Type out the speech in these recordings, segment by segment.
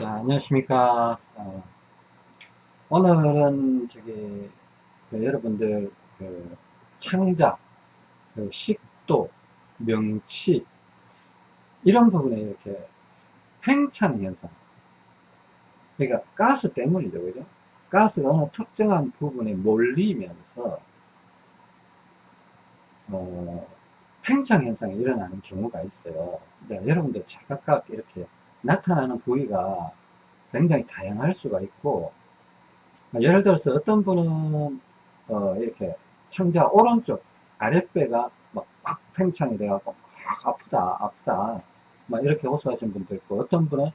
자, 안녕하십니까. 어, 오늘은 저기, 그 여러분들, 그, 창작, 그 식도, 명치, 이런 부분에 이렇게 팽창 현상. 그러니까 가스 때문이죠. 그죠? 가스가 어느 특정한 부분에 몰리면서, 어, 팽창 현상이 일어나는 경우가 있어요. 그러니까 여러분들 각각 이렇게 나타나는 부위가 굉장히 다양할 수가 있고 예를 들어서 어떤 분은 어 이렇게 창자 오른쪽 아랫배가 막, 막 팽창이 돼갖고 막 아프다 아프다 막 이렇게 호소하시는 분도 있고 어떤 분은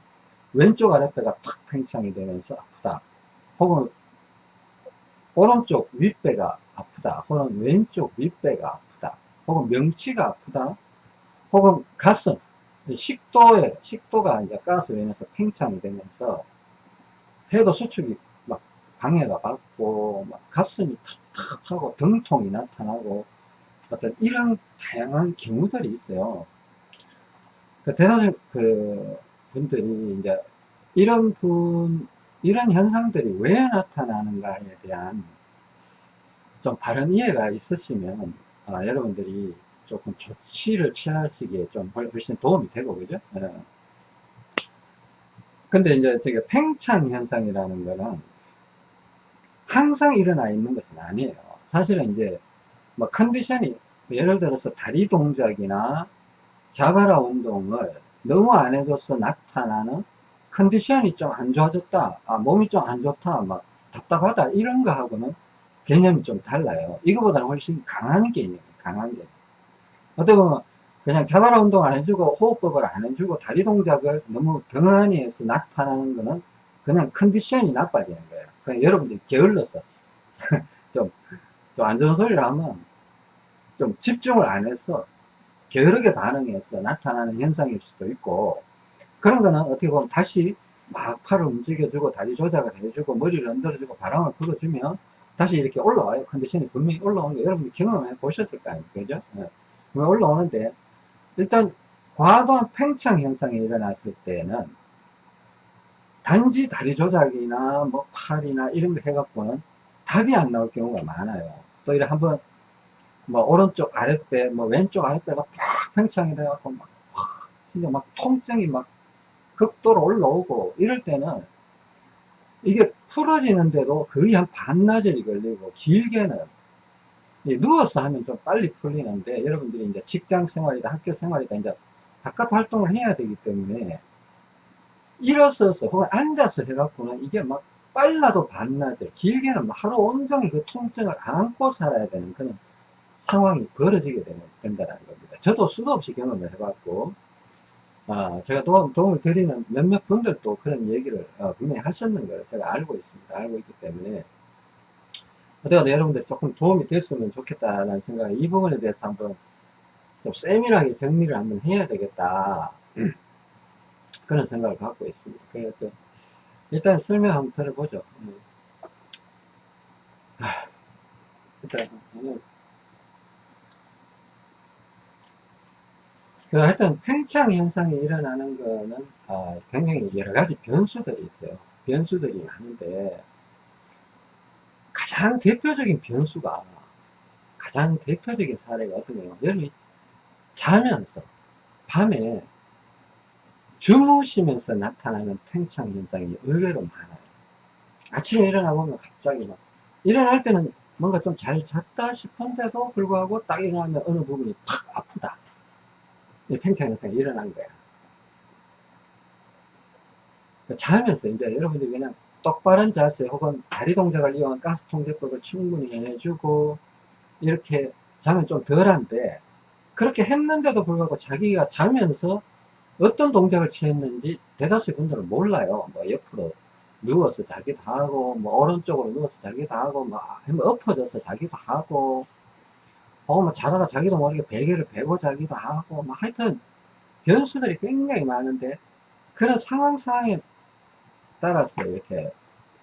왼쪽 아랫배가 탁 팽창이 되면서 아프다 혹은 오른쪽 윗배가 아프다 혹은 왼쪽 윗배가 아프다 혹은 명치가 아프다 혹은 가슴 식도에, 식도가 이제 가스로 인해서 팽창이 되면서 폐도 수축이 막 방해가 받고 막 가슴이 탁탁하고 등통이 나타나고 어떤 이런 다양한 경우들이 있어요. 그 대다수 그 분들이 이제 이런 분, 이런 현상들이 왜 나타나는가에 대한 좀 바른 이해가 있으시면 아, 여러분들이 조금 조치를 취하시기에 좀 훨씬 도움이 되고, 그죠? 예. 근데 이제 저게 팽창 현상이라는 거는 항상 일어나 있는 것은 아니에요. 사실은 이제 뭐 컨디션이 예를 들어서 다리 동작이나 자바라 운동을 너무 안 해줘서 나타나는 컨디션이 좀 안 좋아졌다. 아, 몸이 좀 안 좋다. 막 답답하다. 이런 거하고는 개념이 좀 달라요. 이거보다는 훨씬 강한 개념, 강한 개념. 어떻게 보면 그냥 자바라 운동 안 해주고 호흡법을 안 해주고 다리 동작을 너무 등한히 해서 나타나는 거는 그냥 컨디션이 나빠지는 거예요. 그냥 여러분들이 게을러서 좀, 좀 안 좋은 소리를 하면 좀 집중을 안 해서 게으르게 반응해서 나타나는 현상일 수도 있고 그런 거는 어떻게 보면 다시 막 팔을 움직여주고 다리 조작을 해주고 머리를 흔들어주고 바람을 불어주면 다시 이렇게 올라와요. 컨디션이 분명히 올라오는 거 여러분이 경험해 보셨을 거 아닙니까? 그죠? 네. 올라오는데 일단 과도한 팽창 현상이 일어났을 때는 단지 다리 조작이나 뭐 팔이나 이런 거 해갖고는 답이 안 나올 경우가 많아요. 또 이래 한번 뭐 오른쪽 아랫배, 뭐 왼쪽 아랫배가 팍 팽창이 돼갖고 막 진짜 막 통증이 막 극도로 올라오고 이럴 때는 이게 풀어지는데도 거의 한 반나절이 걸리고 길게는 누워서 하면 좀 빨리 풀리는데 여러분들이 이제 직장 생활이다 학교 생활이다 이제 바깥 활동을 해야 되기 때문에 일어서서 혹은 앉아서 해갖고는 이게 막 빨라도 반나절 길게는 하루 온종일 그 통증을 안고 살아야 되는 그런 상황이 벌어지게 되는, 된다는 겁니다. 저도 수도 없이 경험을 해봤고 아, 제가 도움, 도움을 드리는 몇몇 분들도 그런 얘기를 어, 분명히 하셨는 걸 제가 알고 있습니다. 알고 있기 때문에 어쨌든 여러분들 조금 도움이 됐으면 좋겠다라는 생각에 이 부분에 대해서 한번 좀 세밀하게 정리를 한번 해야 되겠다. 그런 생각을 갖고 있습니다. 그래서 일단 설명 한번 들어보죠. 음. 일단 그 하여튼 팽창 현상이 일어나는 거는 아, 굉장히 여러 가지 변수들이 있어요. 변수들이 많은데 가장 대표적인 변수가 가장 대표적인 사례가 어떤 거예요? 여러분이 자면서 밤에 주무시면서 나타나는 팽창 현상이 의외로 많아요. 아침에 일어나 보면 갑자기 막 일어날 때는 뭔가 좀 잘 잤다 싶은데도 불구하고 딱 일어나면 어느 부분이 팍 아프다. 이 팽창 현상이 일어난 거야. 자면서 이제 여러분들이 그냥 똑바른 자세 혹은 다리 동작을 이용한 가스 통제법을 충분히 해주고 이렇게 자면 좀 덜한데 그렇게 했는데도 불구하고 자기가 자면서 어떤 동작을 취했는지 대다수의 분들은 몰라요. 뭐 옆으로 누워서 자기도 하고 뭐 오른쪽으로 누워서 자기도 하고 뭐 엎어져서 자기도 하고 어, 뭐 자다가 자기도 모르게 베개를 베고 자기도 하고 뭐 하여튼 변수들이 굉장히 많은데 그런 상황 상황에 따라서 이렇게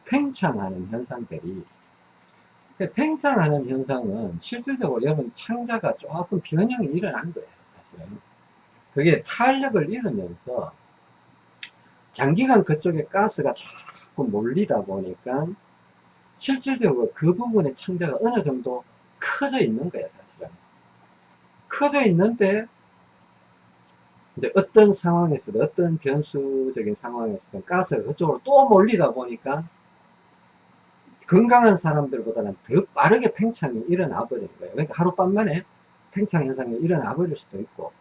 팽창하는 현상들이 그 팽창하는 현상은 실질적으로 여러분 창자가 조금 변형이 일어난 거예요 사실은 그게 탄력을 잃으면서 장기간 그쪽에 가스가 자꾸 몰리다 보니까 실질적으로 그 부분의 창자가 어느 정도 커져 있는 거예요, 사실은. 커져 있는데, 이제 어떤 상황에서든, 어떤 변수적인 상황에서든 가스가 그쪽으로 또 몰리다 보니까 건강한 사람들보다는 더 빠르게 팽창이 일어나 버리는 거예요. 그러니까 하룻밤 만에 팽창 현상이 일어나 버릴 수도 있고,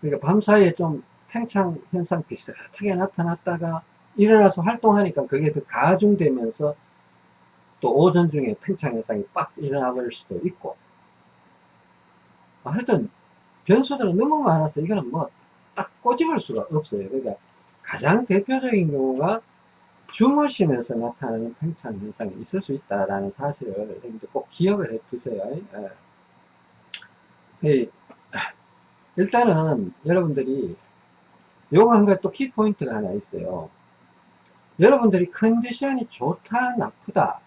그러니까 밤사이에 좀 팽창 현상 비슷하게 나타났다가 일어나서 활동하니까 그게 더 가중되면서 또 오전 중에 팽창 현상이 빡 일어나 버릴 수도 있고 하여튼 변수들은 너무 많아서 이거는 뭐 딱 꼬집을 수가 없어요. 그러니까 가장 대표적인 경우가 주무시면서 나타나는 팽창 현상이 있을 수 있다라는 사실을 여러분들 꼭 기억을 해 두세요. 예. 일단은 여러분들이 요거 한 가지 또 키포인트가 하나 있어요. 여러분들이 컨디션이 좋다 나쁘다.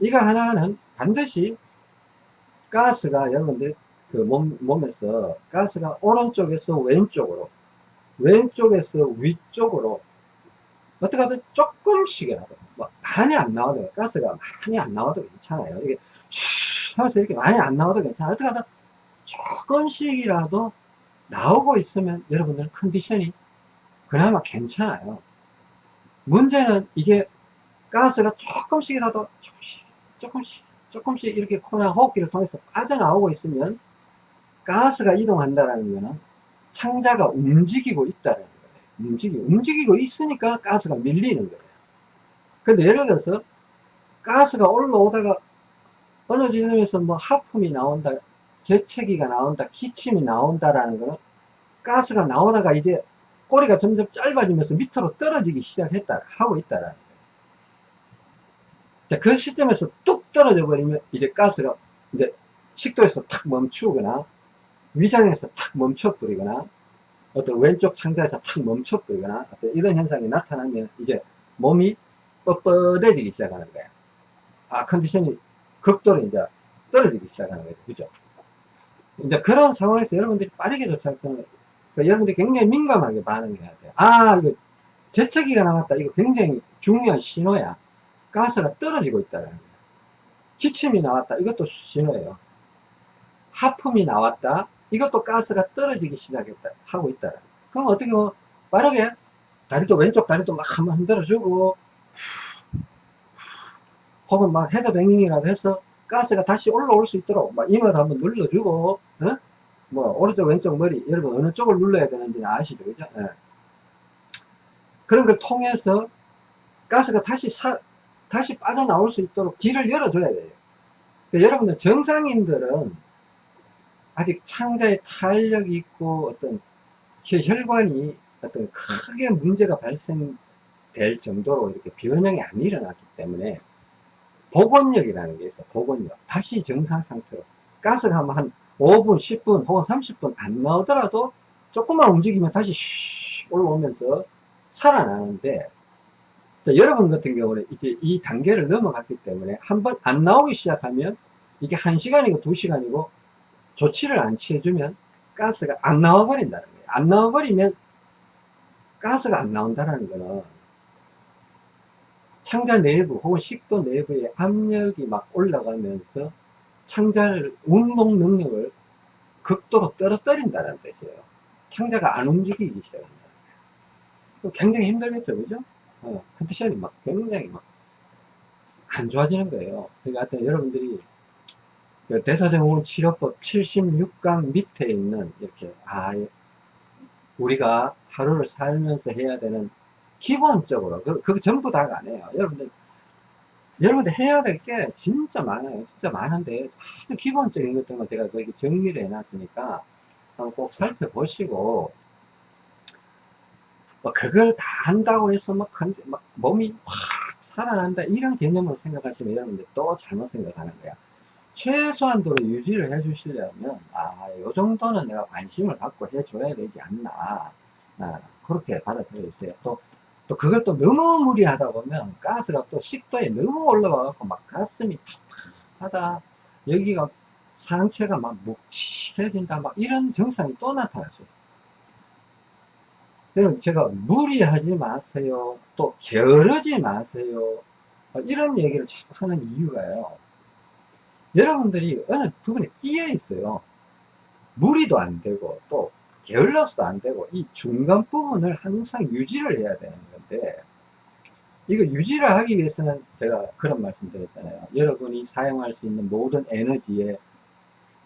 이거 하나는 반드시 가스가 여러분들 그 몸, 몸에서 가스가 오른쪽에서 왼쪽으로 왼쪽에서 위쪽으로 어떻게 하든 조금씩이라도 뭐 많이 안 나와도 가스가 많이 안 나와도 괜찮아요. 이게 하면서 이렇게 많이 안 나와도 괜찮아요. 어떻게 하든 조금씩이라도 나오고 있으면 여러분들 컨디션이 그나마 괜찮아요. 문제는 이게 가스가 조금씩이라도 조금씩 조금씩 조금씩 이렇게 코나 호흡기를 통해서 빠져나오고 있으면 가스가 이동한다는 것은 창자가 움직이고 있다는 거예요. 움직이고, 움직이고 있으니까 가스가 밀리는 거예요. 근데 예를 들어서 가스가 올라오다가 어느 지점에서 뭐 하품이 나온다, 재채기가 나온다, 기침이 나온다라는 거는 가스가 나오다가 이제 꼬리가 점점 짧아지면서 밑으로 떨어지기 시작했다, 하고 있다라는 거예요. 자, 그 시점에서 뚝 떨어져 버리면 이제 가스가 이제 식도에서 탁 멈추거나 위장에서 탁 멈춰버리거나 어떤 왼쪽 창자에서 탁 멈춰버리거나 어떤 이런 현상이 나타나면 이제 몸이 뻣뻣해지기 시작하는 거야. 아, 컨디션이 극도로 이제 떨어지기 시작하는 거죠. 그죠? 이제 그런 상황에서 여러분들이 빠르게 때는 그러니까 여러분들이 굉장히 민감하게 반응해야 돼요. 아, 이거 재채기가 나왔다. 이거 굉장히 중요한 신호야. 가스가 떨어지고 있다는 거예요. 기침이 나왔다. 이것도 신호예요. 하품이 나왔다. 이것도 가스가 떨어지기 시작했다. 하고 있다. 그럼 어떻게 뭐 빠르게 다리도 왼쪽 다리도 막 한번 흔들어주고 혹은 막 헤드뱅잉이라도 해서 가스가 다시 올라올 수 있도록 막 이마도 한번 눌러주고 어? 뭐 오른쪽 왼쪽 머리 여러분 어느 쪽을 눌러야 되는지 아시죠 그죠? 네. 그런 걸 통해서 가스가 다시 사, 다시 빠져나올 수 있도록 길을 열어줘야 돼요. 그러니까 여러분들 정상인들은 아직 창자에 탄력이 있고 어떤 혈관이 어떤 크게 문제가 발생될 정도로 이렇게 변형이 안 일어났기 때문에 복원력이라는 게 있어 복원력. 다시 정상 상태로 가스가 한 5분 10분 혹은 30분 안 나오더라도 조금만 움직이면 다시 올라오면서 살아나는데 여러분 같은 경우는 이제 이 단계를 넘어갔기 때문에 한 번 안 나오기 시작하면 이게 1시간이고 2시간이고 조치를 안 취해주면 가스가 안 나와 버린다는 거예요. 안 나와 버리면 가스가 안 나온다는 거는 창자 내부 혹은 식도 내부의 압력이 막 올라가면서 창자를 운동 능력을 극도로 떨어뜨린다는 뜻이에요. 창자가 안 움직이기 시작한다. 굉장히 힘들겠죠, 그죠? 어, 컨디션이 막 굉장히 막 안 좋아지는 거예요. 그러니까 하여튼 여러분들이 그 대사증후군 치료법 76강 밑에 있는 이렇게 아 우리가 하루를 살면서 해야 되는 기본적으로 그, 그 전부 다가 아니에요. 여러분들 여러분들 해야 될 게 진짜 많아요. 진짜 많은데 아주 기본적인 것들만 제가 거기 정리를 해놨으니까 꼭 살펴보시고 뭐 그걸 다 한다고 해서 막, 막 몸이 확 살아난다 이런 개념으로 생각하시면 여러분들 또 잘못 생각하는 거야 최소한도로 유지를 해 주시려면 아요 정도는 내가 관심을 갖고 해 줘야 되지 않나 아, 그렇게 받아들여 주세요 또, 또 그걸 또 너무 무리하다 보면 가스가 또 식도에 너무 올라와 갖고 막 가슴이 탁탁하다 여기가 상체가 막 묵직해진다 막 이런 증상이 또 나타날 수 있어요 여러분, 제가 무리하지 마세요. 또 게으르지 마세요. 어, 이런 얘기를 자꾸 하는 이유가요. 여러분들이 어느 부분에 끼어 있어요. 무리도 안 되고, 또 게을러서도 안 되고, 이 중간 부분을 항상 유지를 해야 되는 건데, 이거 유지를 하기 위해서는 제가 그런 말씀 드렸잖아요. 여러분이 사용할 수 있는 모든 에너지의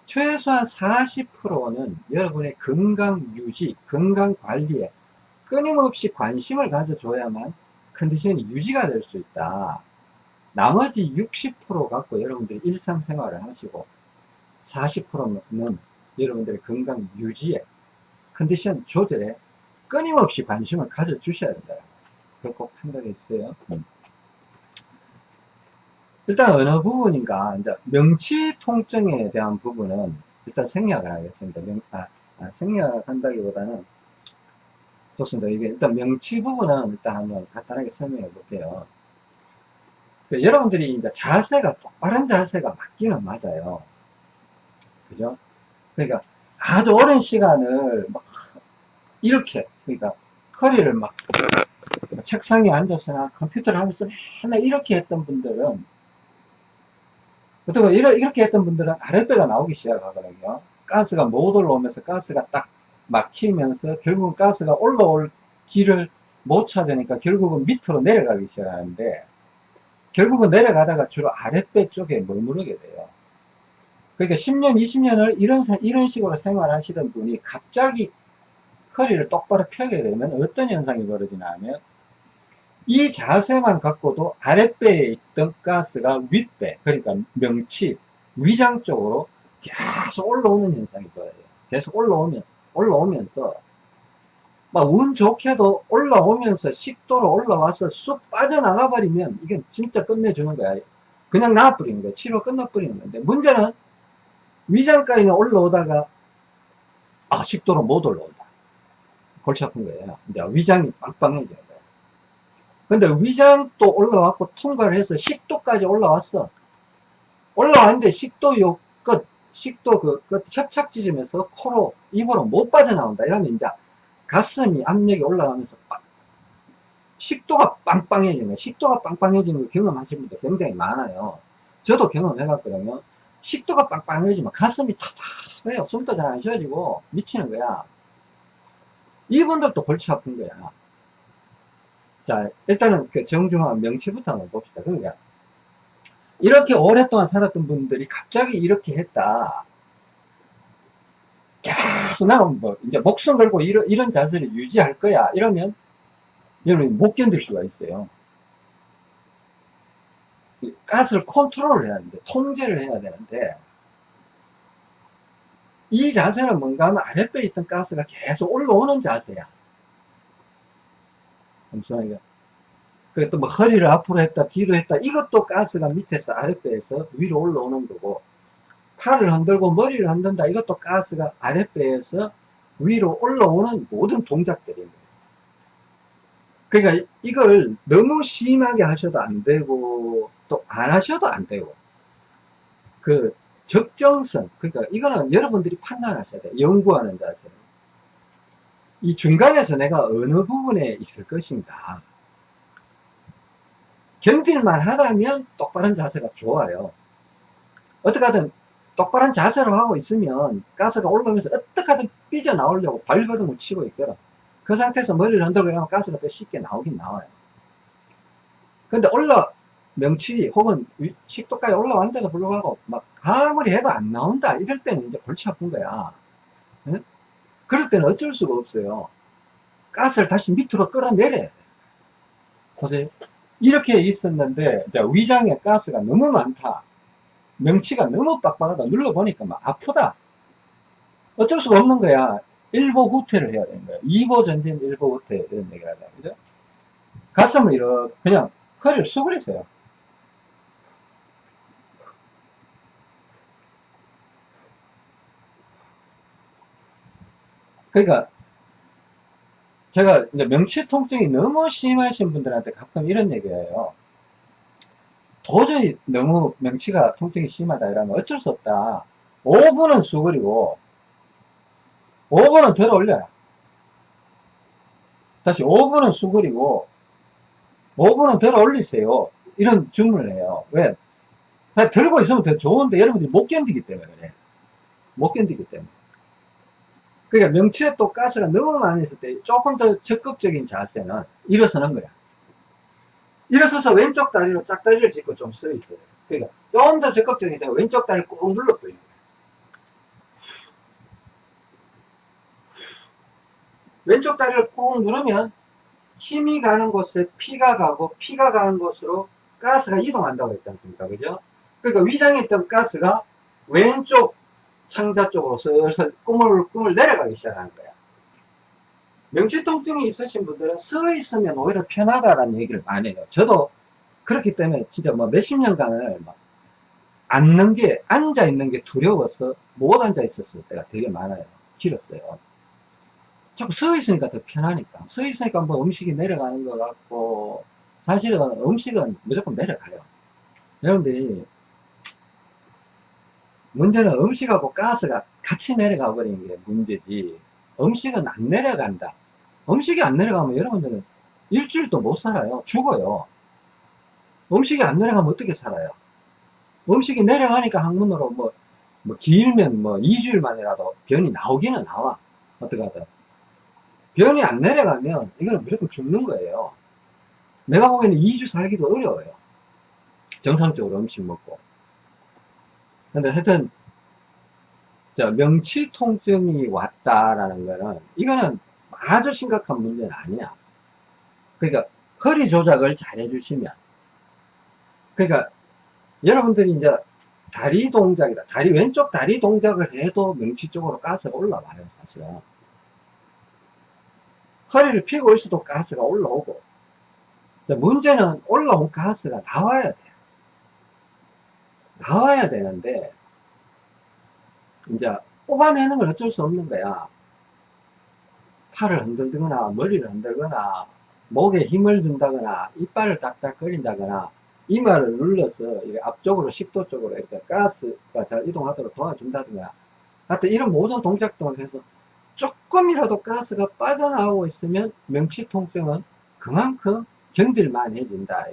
최소한 40%는 여러분의 건강 유지, 건강 관리에 끊임없이 관심을 가져줘야만 컨디션이 유지가 될 수 있다. 나머지 60% 갖고 여러분들이 일상생활을 하시고 40%는 여러분들의 건강 유지에 컨디션 조절에 끊임없이 관심을 가져주셔야 된다. 그거 꼭 생각해 주세요. 음. 일단 어느 부분인가 이제 명치 통증에 대한 부분은 일단 생략을 하겠습니다. 명, 아, 아, 생략한다기보다는 좋습니다. 이게 일단 명치 부분은 일단 한번 간단하게 설명해 볼게요. 그 여러분들이 이제 자세가 똑바른 자세가 맞기는 맞아요. 그죠? 그러니까 아주 오랜 시간을 막 이렇게 그러니까 허리를 막 책상에 앉아서나 컴퓨터를 하면서 맨날 이렇게 했던 분들은 보통 이렇게 했던 분들은 아랫배가 나오기 시작하거든요. 가스가 못 올라오면서 가스가 딱 막히면서 결국은 가스가 올라올 길을 못 찾으니까 결국은 밑으로 내려가기 시작하는데 결국은 내려가다가 주로 아랫배 쪽에 머무르게 돼요. 그러니까 10년, 20년을 이런, 이런 식으로 생활하시던 분이 갑자기 허리를 똑바로 펴게 되면 어떤 현상이 벌어지냐 하면 이 자세만 갖고도 아랫배에 있던 가스가 윗배, 그러니까 명치, 위장 쪽으로 계속 올라오는 현상이 보여요. 계속 올라오면, 올라오면서, 막 운 좋게도 올라오면서 식도로 올라와서 쑥 빠져나가 버리면 이게 진짜 끝내주는 거야. 그냥 나와버리는 거야. 치료 끝나버리는 건데, 문제는 위장까지는 올라오다가, 아, 식도로 못 올라온다. 골치 아픈 거예요. 이제 위장이 빵빵해져요. 근데 위장도 올라왔고 통과를 해서 식도까지 올라왔어. 올라왔는데 식도 요 끝, 식도 그 끝 협착 지점에서 코로, 입으로 못 빠져나온다. 이러면 이제 가슴이 압력이 올라가면서 식도가 빵빵해지는. 식도가 빵빵해지는 거 경험하신 분들 굉장히 많아요. 저도 경험해봤거든요. 식도가 빵빵해지면 가슴이 탁탁해요. 숨도 잘 안 쉬어지고 미치는 거야. 이분들도 골치 아픈 거야. 자, 일단은 그 정중한 명치부터 한번 봅시다. 그러니까, 이렇게 오랫동안 살았던 분들이 갑자기 이렇게 했다. 계속 나는 뭐, 이제 목숨 걸고 이런, 이런 자세를 유지할 거야. 이러면, 여러분이 못 견딜 수가 있어요. 가스를 컨트롤을 해야 되는데, 통제를 해야 되는데, 이 자세는 뭔가 하면 아랫배에 있던 가스가 계속 올라오는 자세야. 잠시만요. 그또 뭐 허리를 앞으로 했다, 뒤로 했다. 이것도 가스가 밑에서 아랫배에서 위로 올라오는 거고, 팔을 흔들고 머리를 흔든다. 이것도 가스가 아랫배에서 위로 올라오는 모든 거예요. 그러니까 이걸 너무 심하게 하셔도 안 되고, 또 안 하셔도 안 되고, 그 적정선, 그러니까 이거는 여러분들이 판단하셔야 돼요. 연구하는 자세로. 이 중간에서 내가 어느 부분에 있을 것인가 견딜만 하다면 똑바른 자세가 좋아요 어떻게 하든 똑바른 자세로 하고 있으면 가스가 올라오면서 어떻게 하든 삐져나오려고 발버둥을 치고 있거든 그 상태에서 머리를 흔들고 이러면 가스가 더 쉽게 나오긴 나와요 근데 올라 명치 혹은 식도까지 올라왔는데도 불구하고 막 아무리 해도 안 나온다 이럴 때는 이제 골치 아픈 거야 응? 그럴 때는 어쩔 수가 없어요. 가스를 다시 밑으로 끌어내려야 돼. 보세요. 이렇게 있었는데, 위장에 가스가 너무 많다. 명치가 너무 빡빡하다. 눌러보니까 막 아프다. 어쩔 수가 없는 거야. 일보 후퇴를 해야 되는 거야. 2보 전진, 1보 후퇴, 이런 얘기를 하자. 그죠? 가슴을 이렇게, 그냥 허리를 수그리세요. 그러니까 제가 이제 명치 통증이 너무 심하신 분들한테 가끔 이런 얘기예요. 도저히 너무 명치가 통증이 심하다 이러면 어쩔 수 없다. 5분은 수그리고 5분은 들어 올려라. 다시 5분은 수그리고 5분은 덜 올리세요. 이런 주문을 해요. 왜? 다 들고 있으면 더 좋은데 여러분들이 못 견디기 때문에 그래. 못 견디기 때문에. 그러니까 명치에 또 가스가 너무 많이 있을 때 조금 더 적극적인 자세는 일어서는 거야. 일어서서 왼쪽 다리로 짝다리를 짚고 좀 서 있어요. 그러니까 좀 더 적극적인 자세 왼쪽 다리를 꾹 눌러 버리는 거야. 왼쪽 다리를 꾹 누르면 힘이 가는 곳에 피가 가고 피가 가는 곳으로 가스가 이동한다고 했지 않습니까? 그죠? 그러니까 위장에 있던 가스가 왼쪽 창자 쪽으로 슬슬 꿈을, 꿈을 내려가기 시작하는 거야. 명치 통증이 있으신 분들은 서 있으면 오히려 편하다라는 얘기를 많이 해요. 저도 그렇기 때문에 진짜 뭐 몇십 년간을 막 앉는 게, 앉아 있는 게 두려워서 못 앉아 있었을 때가 되게 많아요. 길었어요. 자꾸 서 있으니까 더 편하니까. 서 있으니까 뭐 음식이 내려가는 것 같고, 사실은 음식은 무조건 내려가요. 여러분들이, 문제는 음식하고 가스가 같이 내려가 버리는 게 문제지, 음식은 안 내려간다. 음식이 안 내려가면 여러분들은 일주일도 못 살아요. 죽어요. 음식이 안 내려가면 어떻게 살아요? 음식이 내려가니까 학문으로 뭐, 뭐 길면 뭐 2주일 만이라도 변이 나오기는 나와. 어떻게 하든. 변이 안 내려가면 이거는 무조건 죽는 거예요. 내가 보기에는 2주 살기도 어려워요. 정상적으로 음식 먹고. 근데 하여튼, 저 명치 통증이 왔다라는 거는, 이거는 아주 심각한 문제는 아니야. 그러니까, 허리 조작을 잘 해주시면. 그러니까, 여러분들이 이제 다리 동작이다. 다리, 왼쪽 다리 동작을 해도 명치 쪽으로 가스가 올라와요, 사실은. 허리를 펴고 있어도 가스가 올라오고 문제는 올라온 가스가 나와야 돼요 나와야 되는데 이제 뽑아내는 건 어쩔 수 없는 거야 팔을 흔들거나 머리를 흔들거나 목에 힘을 준다거나 이빨을 딱딱거린다거나 이마를 눌러서 앞쪽으로 식도 쪽으로 이렇게 가스가 잘 이동하도록 도와준다든가 하여튼 이런 모든 동작들을 해서 조금이라도 가스가 빠져나오고 있으면 명치 통증은 그만큼 견딜만 해진다.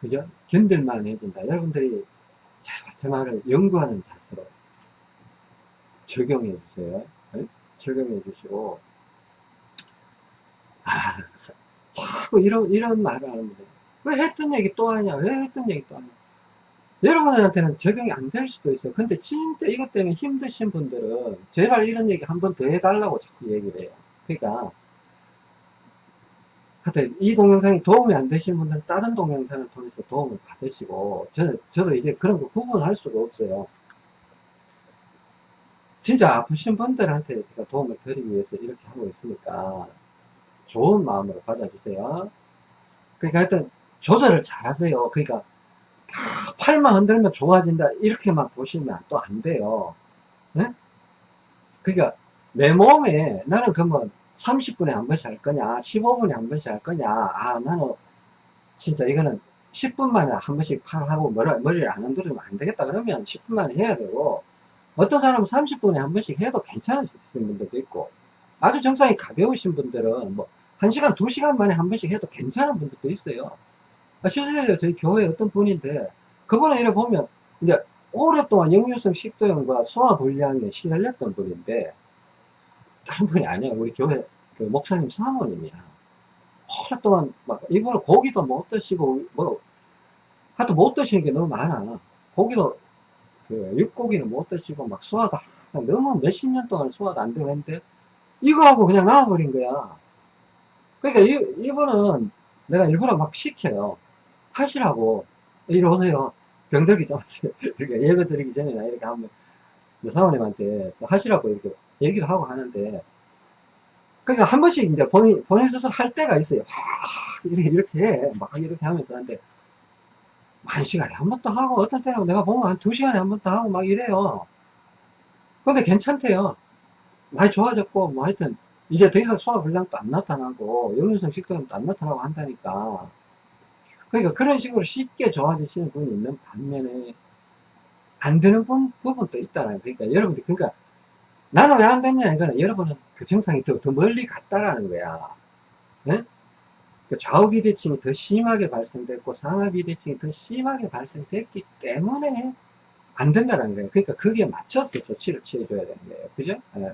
그죠? 견딜만 해진다. 여러분들이 제 말을 연구하는 자세로 적용해 주세요. 네? 적용해 주시고, 아, 자꾸 이런, 이런 말을 하는 분들. 왜 했던 얘기 또 하냐? 왜 했던 얘기 또 하냐? 여러분한테는 적용이 안 될 수도 있어요. 근데 진짜 이것 때문에 힘드신 분들은 제발 이런 얘기 한 번 더 해달라고 자꾸 얘기를 해요. 그러니까 하여튼 이 동영상이 도움이 안 되신 분들은 다른 동영상을 통해서 도움을 받으시고 저는 저도 이제 그런 거 구분할 수가 없어요. 진짜 아프신 분들한테 제가 도움을 드리기 위해서 이렇게 하고 있으니까 좋은 마음으로 받아주세요. 그러니까 하여튼 조절을 잘 하세요. 그러니까 팔만 흔들면 좋아진다 이렇게만 보시면 또 안 돼요 네? 그러니까 내 몸에 나는 그러면 30분에 한 번씩 할 거냐 15분에 한 번씩 할 거냐 아 나는 진짜 이거는 10분 만에 한 번씩 팔하고 머리, 머리를 안 흔들면 안 되겠다 그러면 10분 만에 해야 되고 어떤 사람은 30분에 한 번씩 해도 괜찮으신 분들도 있고 아주 정상이 가벼우신 분들은 뭐 1시간 2시간 만에 한 번씩 해도 괜찮은 분들도 있어요 아, 실제로 저희 교회 어떤 분인데 그분은 이렇게 보면 이제 오랫동안 역류성 식도염과 소화불량에 시달렸던 분인데 다른 분이 아니에요. 우리 교회 그 목사님 사모님이야. 오랫동안 막 이분은 고기도 못 드시고 뭐 하여튼 못 드시는 게 너무 많아. 고기도 그 육고기는 못 드시고 막 항상 너무 몇십 년 동안 소화도 안 되고 했는데 이거 하고 그냥 나와버린 거야. 그러니까 이, 이분은 내가 일부러 막 시켜요. 하시라고 이리 오세요 병들기 전에 이렇게 예배 드리기 전에나 이렇게 한번 사모님한테 하시라고 이렇게 얘기도 하고 하는데 그러니까 한 번씩 이제 본인 본인 스스로 할 때가 있어요 이렇게 이렇게 해. 막 이렇게 하면서 하는데 한 시간에 한 번 더 하고 어떤 때는 내가 보면 한 두 시간에 한 번 더 하고 막 이래요 근데 괜찮대요 많이 좋아졌고 뭐 하여튼 이제 더 이상 소화불량도 안 나타나고 역류성 식도염도 안 나타나고 한다니까 그러니까 그런 식으로 쉽게 좋아지시는 분이 있는 반면에 안 되는 부, 분도 있다는 그러니까 여러분들 그러니까 나는 왜 안 됐냐? 이거는 여러분은 그 증상이 더, 더 멀리 갔다라는 거야. 예? 그 좌우 비대칭이 더 심하게 발생됐고 상하 비대칭이 더 심하게 발생됐기 때문에 안 된다는 거예요. 그러니까 거기에 맞춰서 조치를 취해줘야 되는 거예요. 그죠? 예.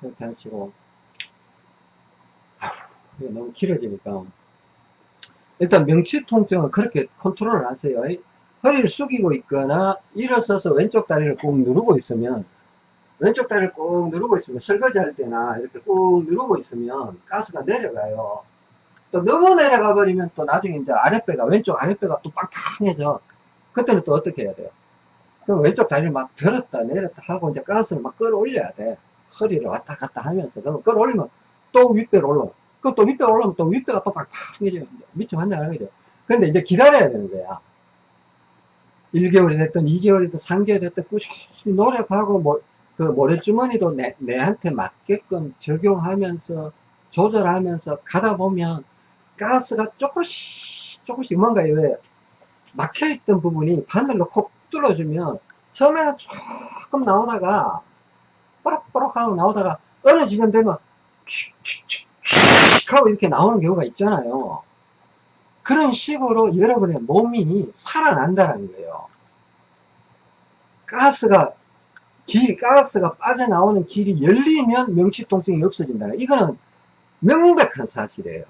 그렇게 하시고. 이게 너무 길어지니까. 일단 명치 통증은 그렇게 컨트롤을 하세요. 허리를 숙이고 있거나 일어서서 왼쪽 다리를 꾹 누르고 있으면 왼쪽 다리를 꾹 누르고 있으면 설거지 할 때나 이렇게 꾹 누르고 있으면 가스가 내려가요. 또 너무 내려가 버리면 또 나중에 이제 아랫배가 왼쪽 아랫배가 또 빵빵해져. 그때는 또 어떻게 해야 돼요? 그 왼쪽 다리를 막 들었다 내렸다 하고 이제 가스를 막 끌어올려야 돼. 허리를 왔다 갔다 하면서 그러면 끌어올리면 또 윗배로 올라. 그또 윗배 올라오면 또 윗배가 또 빵빵해져. 미쳐 환장하게 돼. 근데 이제 기다려야 되는 거야. 1개월이 됐든 2개월이 됐든 3개월이 됐든 꾸준히 노력하고 뭐, 그 모래주머니도 내, 내한테 맞게끔 적용하면서 조절하면서 가다 보면 가스가 조금씩 조금씩 뭔가 왜 막혀있던 부분이 바늘로 콕 뚫어주면 처음에는 조금 나오다가 뽀록뽀록 하고 나오다가 어느 지점 되면 칙칙칙칙 하고 이렇게 나오는 경우가 있잖아요. 그런 식으로 여러분의 몸이 살아난다는 거예요. 가스가 길, 가스가 빠져나오는 길이 열리면 명치통증이 없어진다. 이거는 명백한 사실이에요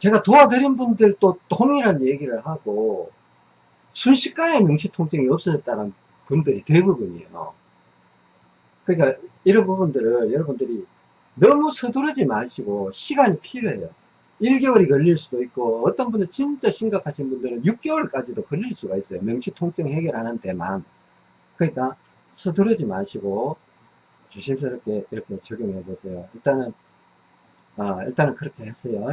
제가 도와드린 분들도 동일한 얘기를 하고 순식간에 명치통증이 없어졌다는 분들이 대부분이에요. 그러니까 이런 부분들을 여러분들이 너무 서두르지 마시고 시간이 필요해요. 1개월이 걸릴 수도 있고 어떤 분들 진짜 심각하신 분들은 6개월까지도 걸릴 수가 있어요. 명치통증 해결하는 데만. 그러니까 서두르지 마시고 조심스럽게 이렇게 적용해 보세요. 일단은 아, 일단은 그렇게 했어요.